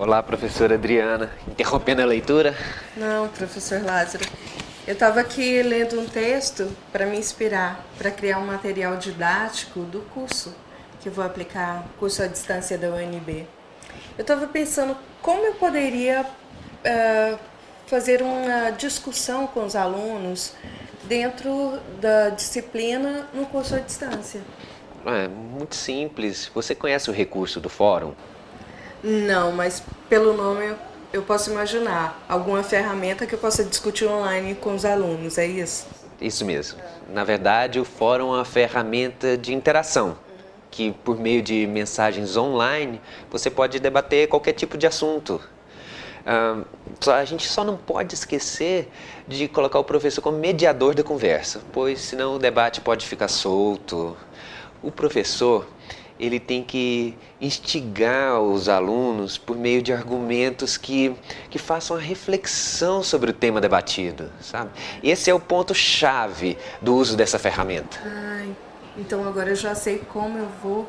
Olá, professora Adriana. Interrompendo a leitura? Não, professor Lázaro. Eu estava aqui lendo um texto para me inspirar, para criar um material didático do curso que eu vou aplicar, curso à distância da UNB. Eu estava pensando como eu poderia uh, fazer uma discussão com os alunos dentro da disciplina no curso à distância. É muito simples. Você conhece o recurso do fórum? Não, mas pelo nome eu posso imaginar. Alguma ferramenta que eu possa discutir online com os alunos, é isso? Isso mesmo. Na verdade, o fórum é uma ferramenta de interação que por meio de mensagens online você pode debater qualquer tipo de assunto. Uh, a gente só não pode esquecer de colocar o professor como mediador da conversa, pois senão o debate pode ficar solto. O professor ele tem que instigar os alunos por meio de argumentos que, que façam a reflexão sobre o tema debatido, sabe? Esse é o ponto-chave do uso dessa ferramenta. Ai, então agora eu já sei como eu vou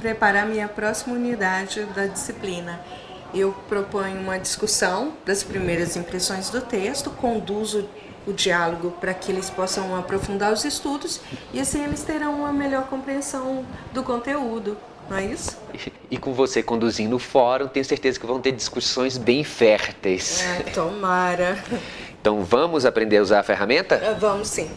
preparar minha próxima unidade da disciplina. Eu proponho uma discussão das primeiras impressões do texto, conduzo o diálogo para que eles possam aprofundar os estudos e assim eles terão uma melhor compreensão do conteúdo, não é isso? E com você conduzindo o fórum, tenho certeza que vão ter discussões bem férteis. É, tomara. Então vamos aprender a usar a ferramenta? Vamos sim.